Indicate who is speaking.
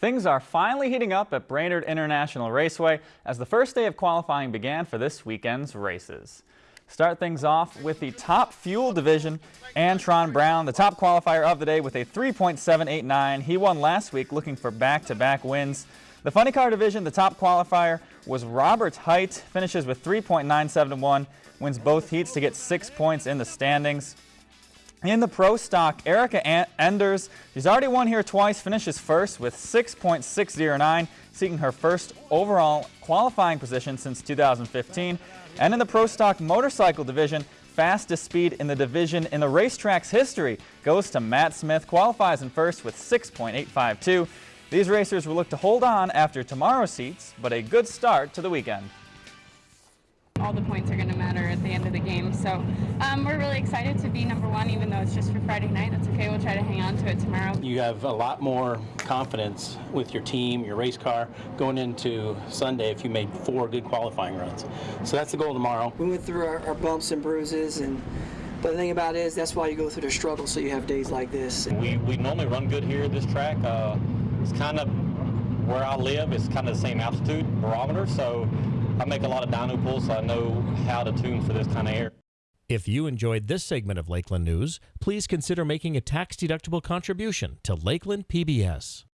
Speaker 1: Things are finally heating up at Brainerd International Raceway as the first day of qualifying began for this weekend's races. Start things off with the top fuel division. Antron Brown, the top qualifier of the day with a 3.789. He won last week looking for back-to-back -back wins. The funny car division, the top qualifier was Robert Hight, finishes with 3.971, wins both heats to get six points in the standings. In the pro stock, Erica Enders, she's already won here twice, finishes first with 6.609, seeking her first overall qualifying position since 2015. And in the pro stock motorcycle division, fastest speed in the division in the racetrack's history goes to Matt Smith, qualifies in first with 6.852. These racers will look to hold on after tomorrow's heats, but a good start to the weekend
Speaker 2: all the points are going to matter at the end of the game. So um, we're really excited to be number one, even though it's just for Friday night. That's okay. We'll try to hang on to it tomorrow.
Speaker 3: You have a lot more confidence with your team, your race car, going into Sunday if you made four good qualifying runs. So that's the goal tomorrow.
Speaker 4: We went through our, our bumps and bruises and but the thing about it is that's why you go through the struggle so you have days like this.
Speaker 5: We, we normally run good here at this track. Uh, it's kind of where I live, it's kind of the same altitude barometer, so I make a lot of dyno pulls, so I know how to tune for this kind of air.
Speaker 6: If you enjoyed this segment of Lakeland News, please consider making a tax-deductible contribution to Lakeland PBS.